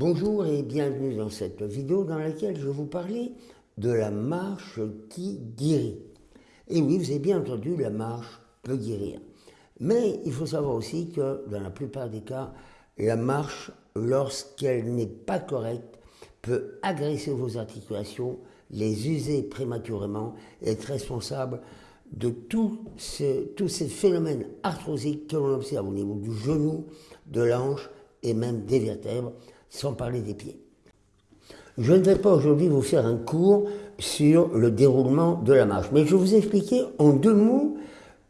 Bonjour et bienvenue dans cette vidéo dans laquelle je vous parler de la marche qui guérit. Et oui, vous avez bien entendu, la marche peut guérir. Mais il faut savoir aussi que dans la plupart des cas, la marche, lorsqu'elle n'est pas correcte, peut agresser vos articulations, les user prématurément et être responsable de tous ces phénomènes arthrosiques que l'on observe au niveau du genou, de l'anche et même des vertèbres sans parler des pieds. Je ne vais pas aujourd'hui vous faire un cours sur le déroulement de la marche, mais je vais vous expliquer en deux mots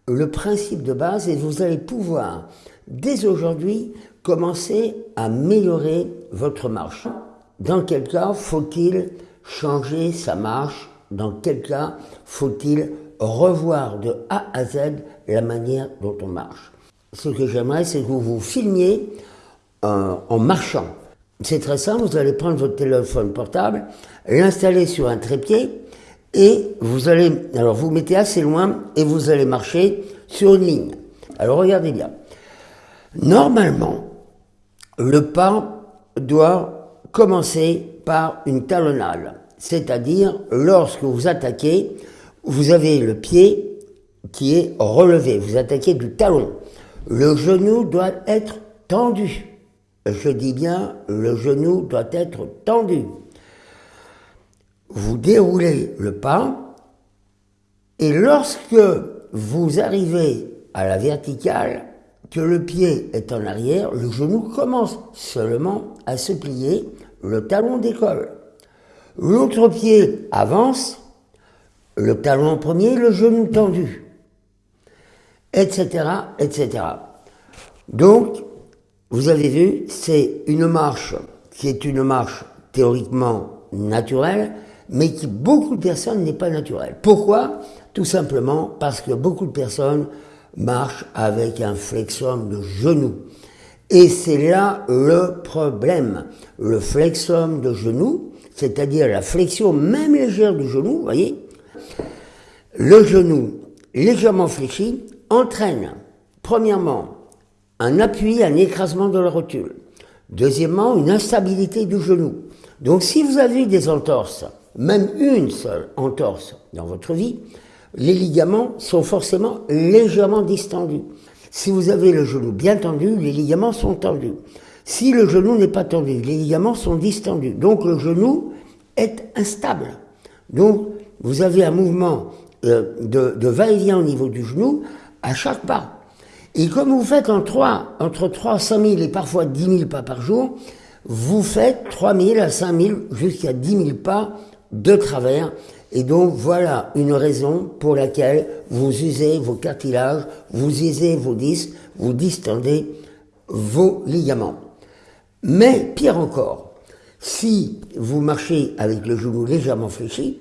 le principe de base et vous allez pouvoir, dès aujourd'hui, commencer à améliorer votre marche. Dans quel cas faut-il changer sa marche? Dans quel cas faut-il revoir de A à Z la manière dont on marche? Ce que j'aimerais, c'est que vous vous filmiez euh, en marchant. C'est très simple, vous allez prendre votre téléphone portable, l'installer sur un trépied, et vous allez, alors vous mettez assez loin, et vous allez marcher sur une ligne. Alors regardez bien. Normalement, le pas doit commencer par une talonnade, c'est-à-dire lorsque vous attaquez, vous avez le pied qui est relevé, vous attaquez du talon. Le genou doit être tendu je dis bien, le genou doit être tendu. Vous déroulez le pas, et lorsque vous arrivez à la verticale, que le pied est en arrière, le genou commence seulement à se plier, le talon décolle. L'autre pied avance, le talon premier, le genou tendu, etc., etc. Donc, vous avez vu, c'est une marche qui est une marche théoriquement naturelle, mais qui beaucoup de personnes n'est pas naturelle. Pourquoi? Tout simplement parce que beaucoup de personnes marchent avec un flexum de genou. Et c'est là le problème. Le flexum de genou, c'est-à-dire la flexion même légère du genou, voyez, le genou légèrement fléchi entraîne, premièrement, un appui, un écrasement de la rotule. Deuxièmement, une instabilité du genou. Donc si vous avez des entorses, même une seule entorse dans votre vie, les ligaments sont forcément légèrement distendus. Si vous avez le genou bien tendu, les ligaments sont tendus. Si le genou n'est pas tendu, les ligaments sont distendus. Donc le genou est instable. Donc vous avez un mouvement euh, de, de va-et-vient au niveau du genou à chaque pas. Et comme vous faites en 3, entre 3 à 5 000 et parfois 10 000 pas par jour, vous faites 3 000 à 5 000 jusqu'à 10 000 pas de travers. Et donc voilà une raison pour laquelle vous usez vos cartilages, vous usez vos disques, vous distendez vos ligaments. Mais pire encore, si vous marchez avec le genou légèrement fléchi,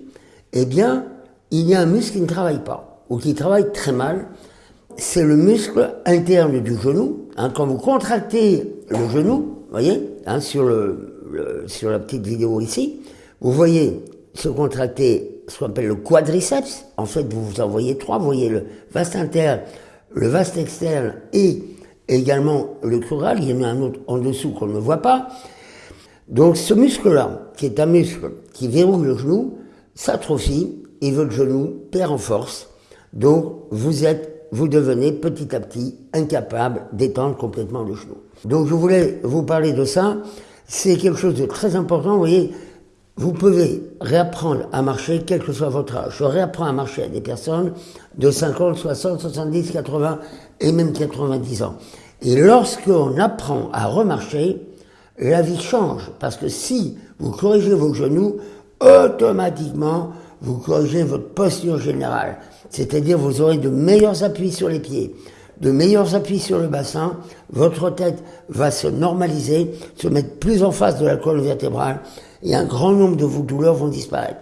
eh bien, il y a un muscle qui ne travaille pas, ou qui travaille très mal, c'est le muscle interne du genou. Hein, quand vous contractez le genou, voyez, hein, sur, le, sur la petite vidéo ici, vous voyez se contracter ce qu'on appelle le quadriceps. En fait, vous vous en voyez trois. Vous voyez le vaste interne, le vaste externe et également le crural. Il y en a un autre en dessous qu'on ne voit pas. Donc ce muscle-là, qui est un muscle qui verrouille le genou, s'atrophie et votre genou perd en force. Donc vous êtes vous devenez petit à petit incapable d'étendre complètement le genou. Donc je voulais vous parler de ça. C'est quelque chose de très important. Vous voyez, vous pouvez réapprendre à marcher quel que soit votre âge. Je réapprends à marcher à des personnes de 50, 60, 70, 80 et même 90 ans. Et lorsqu'on apprend à remarcher, la vie change. Parce que si vous corrigez vos genoux, automatiquement, vous corrigez votre posture générale. C'est-à-dire vous aurez de meilleurs appuis sur les pieds, de meilleurs appuis sur le bassin, votre tête va se normaliser, se mettre plus en face de la colonne vertébrale, et un grand nombre de vos douleurs vont disparaître.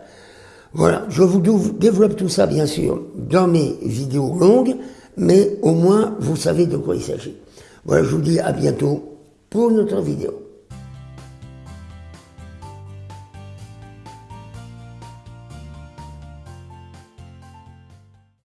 Voilà, je vous développe tout ça bien sûr dans mes vidéos longues, mais au moins vous savez de quoi il s'agit. Voilà, je vous dis à bientôt pour notre vidéo.